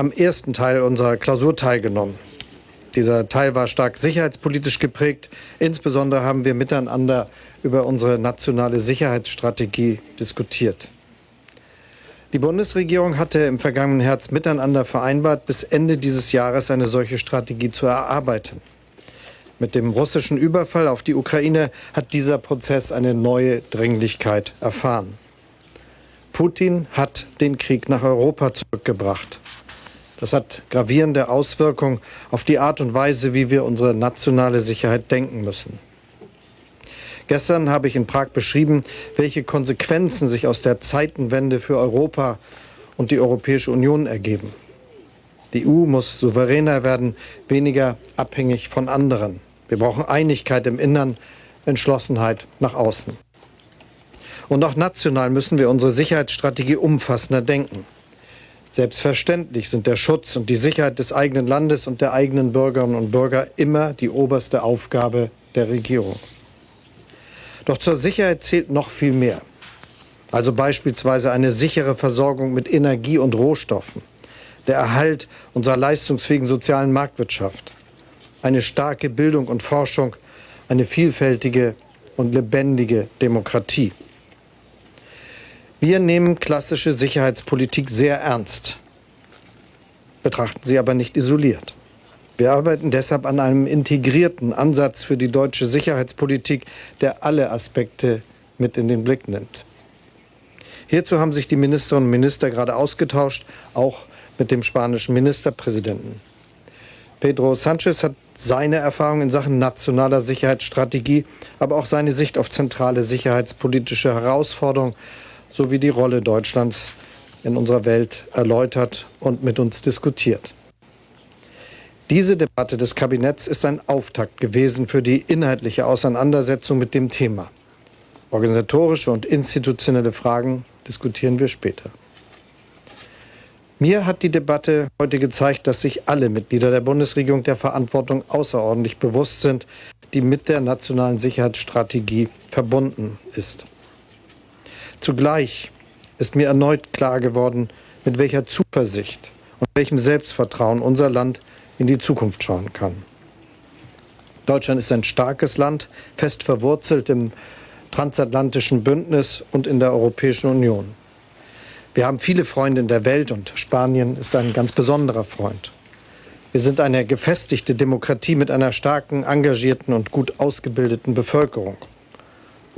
am ersten Teil unserer Klausur teilgenommen. Dieser Teil war stark sicherheitspolitisch geprägt. Insbesondere haben wir miteinander über unsere nationale Sicherheitsstrategie diskutiert. Die Bundesregierung hatte im vergangenen Herbst miteinander vereinbart, bis Ende dieses Jahres eine solche Strategie zu erarbeiten. Mit dem russischen Überfall auf die Ukraine hat dieser Prozess eine neue Dringlichkeit erfahren. Putin hat den Krieg nach Europa zurückgebracht. Das hat gravierende Auswirkungen auf die Art und Weise, wie wir unsere nationale Sicherheit denken müssen. Gestern habe ich in Prag beschrieben, welche Konsequenzen sich aus der Zeitenwende für Europa und die Europäische Union ergeben. Die EU muss souveräner werden, weniger abhängig von anderen. Wir brauchen Einigkeit im Innern, Entschlossenheit nach außen. Und auch national müssen wir unsere Sicherheitsstrategie umfassender denken. Selbstverständlich sind der Schutz und die Sicherheit des eigenen Landes und der eigenen Bürgerinnen und Bürger immer die oberste Aufgabe der Regierung. Doch zur Sicherheit zählt noch viel mehr. Also beispielsweise eine sichere Versorgung mit Energie und Rohstoffen, der Erhalt unserer leistungsfähigen sozialen Marktwirtschaft, eine starke Bildung und Forschung, eine vielfältige und lebendige Demokratie. Wir nehmen klassische Sicherheitspolitik sehr ernst, betrachten sie aber nicht isoliert. Wir arbeiten deshalb an einem integrierten Ansatz für die deutsche Sicherheitspolitik, der alle Aspekte mit in den Blick nimmt. Hierzu haben sich die Ministerinnen und Minister gerade ausgetauscht, auch mit dem spanischen Ministerpräsidenten. Pedro Sanchez hat seine Erfahrung in Sachen nationaler Sicherheitsstrategie, aber auch seine Sicht auf zentrale sicherheitspolitische Herausforderungen sowie die Rolle Deutschlands in unserer Welt erläutert und mit uns diskutiert. Diese Debatte des Kabinetts ist ein Auftakt gewesen für die inhaltliche Auseinandersetzung mit dem Thema. Organisatorische und institutionelle Fragen diskutieren wir später. Mir hat die Debatte heute gezeigt, dass sich alle Mitglieder der Bundesregierung der Verantwortung außerordentlich bewusst sind, die mit der nationalen Sicherheitsstrategie verbunden ist. Zugleich ist mir erneut klar geworden, mit welcher Zuversicht und welchem Selbstvertrauen unser Land in die Zukunft schauen kann. Deutschland ist ein starkes Land, fest verwurzelt im transatlantischen Bündnis und in der Europäischen Union. Wir haben viele Freunde in der Welt und Spanien ist ein ganz besonderer Freund. Wir sind eine gefestigte Demokratie mit einer starken, engagierten und gut ausgebildeten Bevölkerung.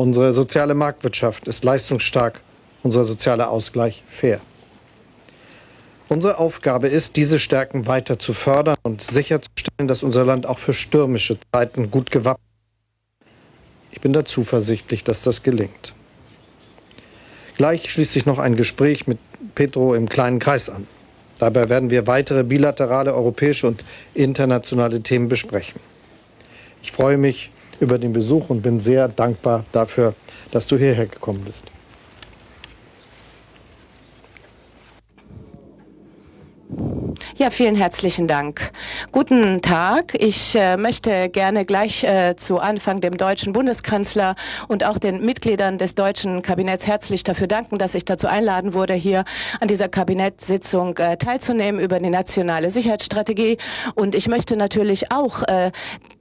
Unsere soziale Marktwirtschaft ist leistungsstark, unser sozialer Ausgleich fair. Unsere Aufgabe ist, diese Stärken weiter zu fördern und sicherzustellen, dass unser Land auch für stürmische Zeiten gut gewappnet ist. Ich bin da zuversichtlich, dass das gelingt. Gleich schließt sich noch ein Gespräch mit Petro im kleinen Kreis an. Dabei werden wir weitere bilaterale europäische und internationale Themen besprechen. Ich freue mich über den Besuch und bin sehr dankbar dafür, dass du hierher gekommen bist. Ja, vielen herzlichen Dank. Guten Tag. Ich äh, möchte gerne gleich äh, zu Anfang dem deutschen Bundeskanzler und auch den Mitgliedern des deutschen Kabinetts herzlich dafür danken, dass ich dazu einladen wurde, hier an dieser Kabinettssitzung äh, teilzunehmen über die nationale Sicherheitsstrategie. Und ich möchte natürlich auch äh,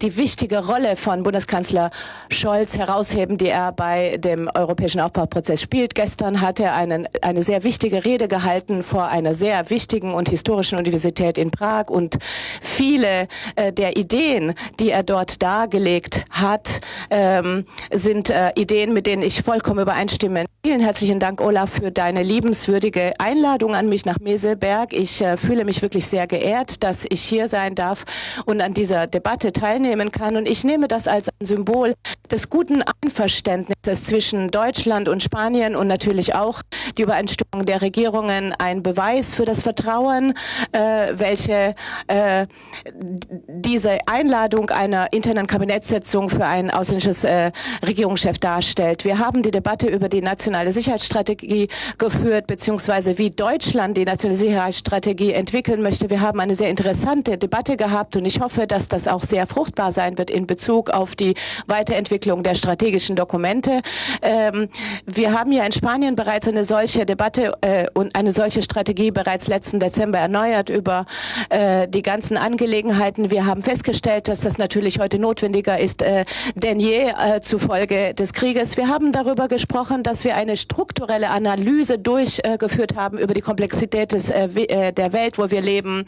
die wichtige Rolle von Bundeskanzler Scholz herausheben, die er bei dem europäischen Aufbauprozess spielt. Gestern hat er einen, eine sehr wichtige Rede gehalten vor einer sehr wichtigen und historischen Universität Universität in Prag und viele äh, der Ideen, die er dort dargelegt hat, ähm, sind äh, Ideen, mit denen ich vollkommen übereinstimme. Vielen herzlichen Dank, Olaf, für deine liebenswürdige Einladung an mich nach Meselberg. Ich äh, fühle mich wirklich sehr geehrt, dass ich hier sein darf und an dieser Debatte teilnehmen kann. Und ich nehme das als ein Symbol des guten Einverständnisses zwischen Deutschland und Spanien und natürlich auch die Übereinstimmung der Regierungen ein Beweis für das Vertrauen, äh, welche äh, diese Einladung einer internen Kabinettssitzung für ein ausländisches äh, Regierungschef darstellt. Wir haben die Debatte über die nationale nationale Sicherheitsstrategie geführt, beziehungsweise wie Deutschland die nationale Sicherheitsstrategie entwickeln möchte. Wir haben eine sehr interessante Debatte gehabt und ich hoffe, dass das auch sehr fruchtbar sein wird in Bezug auf die Weiterentwicklung der strategischen Dokumente. Ähm, wir haben ja in Spanien bereits eine solche Debatte äh, und eine solche Strategie bereits letzten Dezember erneuert über äh, die ganzen Angelegenheiten. Wir haben festgestellt, dass das natürlich heute notwendiger ist äh, denn je äh, zufolge des Krieges. Wir haben darüber gesprochen, dass wir eine strukturelle Analyse durchgeführt haben über die Komplexität des, äh, äh, der Welt, wo wir leben,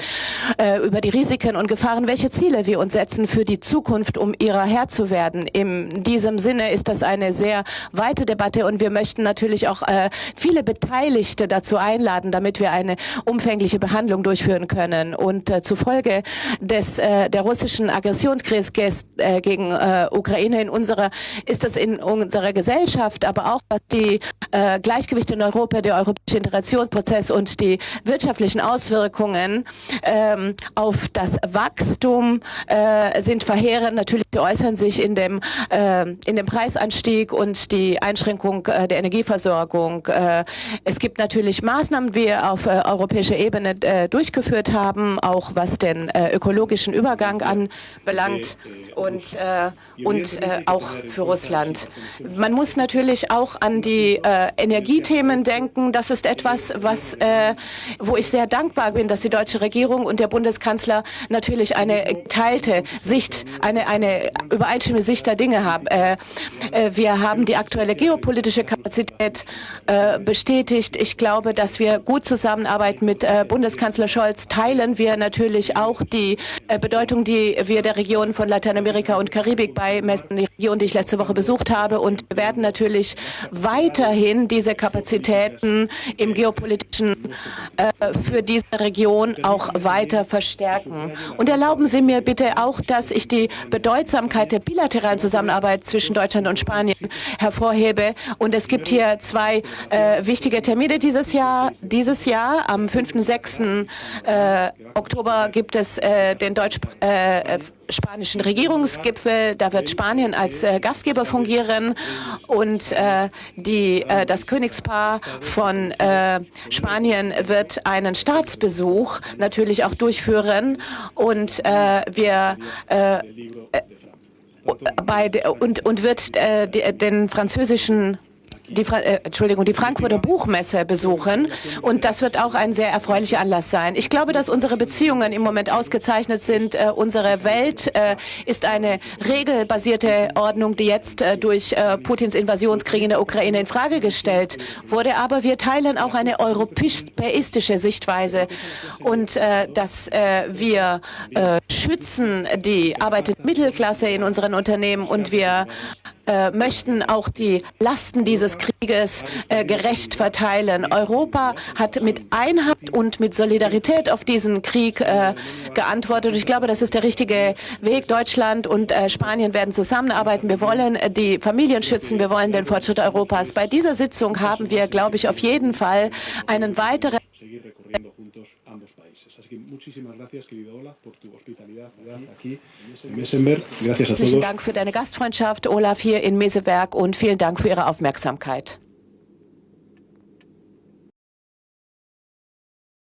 äh, über die Risiken und Gefahren, welche Ziele wir uns setzen für die Zukunft, um ihrer Herr zu werden. In diesem Sinne ist das eine sehr weite Debatte und wir möchten natürlich auch viele Beteiligte dazu einladen, damit wir eine umfängliche Behandlung durchführen können. Und zufolge des, der russischen Aggressionskriegs äh, gegen Ukraine in unserer, ist das in unserer Gesellschaft, aber auch was die äh, Gleichgewichte in Europa, der europäische Integrationsprozess und die wirtschaftlichen Auswirkungen ähm, auf das Wachstum äh, sind verheerend. Natürlich äußern sich in dem, äh, in dem Preisanstieg und die Einschränkung äh, der Energieversorgung. Äh, es gibt natürlich Maßnahmen, die wir auf äh, europäischer Ebene durchgeführt haben, auch was den ökologischen Übergang anbelangt und, und auch für Russland. Man muss natürlich auch an die Energiethemen denken. Das ist etwas, was, wo ich sehr dankbar bin, dass die deutsche Regierung und der Bundeskanzler natürlich eine geteilte Sicht, eine, eine übereinstimmende Sicht der Dinge haben. wir haben die aktuelle geopolitische Kapazität äh, bestätigt. Ich glaube, dass wir gut zusammenarbeiten mit äh, Bundeskanzler Scholz. Teilen wir natürlich auch die äh, Bedeutung, die wir der Region von Lateinamerika und Karibik beimessen, die Region, die ich letzte Woche besucht habe. Und wir werden natürlich weiterhin diese Kapazitäten im geopolitischen äh, für diese Region auch weiter verstärken. Und erlauben Sie mir bitte auch, dass ich die Bedeutsamkeit der bilateralen Zusammenarbeit zwischen Deutschland und Spanien hervorhebe. Und es gibt hier zwei äh, wichtige Termine dieses Jahr. Dieses Jahr, am 5. und 6. Äh, Oktober, gibt es äh, den deutsch-spanischen äh, Regierungsgipfel. Da wird Spanien als äh, Gastgeber fungieren. Und äh, die, das Königspaar von Spanien wird einen Staatsbesuch natürlich auch durchführen. Und wir bei, und, und wird äh, den französischen die, äh, Entschuldigung, die Frankfurter Buchmesse besuchen. Und das wird auch ein sehr erfreulicher Anlass sein. Ich glaube, dass unsere Beziehungen im Moment ausgezeichnet sind. Äh, unsere Welt äh, ist eine regelbasierte Ordnung, die jetzt äh, durch äh, Putins Invasionskrieg in der Ukraine in Frage gestellt wurde. Aber wir teilen auch eine europäistische Sichtweise und äh, dass wir schützen die arbeitende Mittelklasse in unseren Unternehmen und wir äh, möchten auch die Lasten dieses Krieges äh, gerecht verteilen. Europa hat mit Einheit und mit Solidarität auf diesen Krieg äh, geantwortet. Ich glaube, das ist der richtige Weg. Deutschland und äh, Spanien werden zusammenarbeiten. Wir wollen äh, die Familien schützen. Wir wollen den Fortschritt Europas. Bei dieser Sitzung haben wir, glaube ich, auf jeden Fall einen weiteren muchísimas gracias, querido Olaf, por tu hospitalidad aquí en Mesenberg. Gracias a todos. Vielen Dank für deine Gastfreundschaft, Olaf, hier in Meseberg und vielen Dank für Ihre Aufmerksamkeit.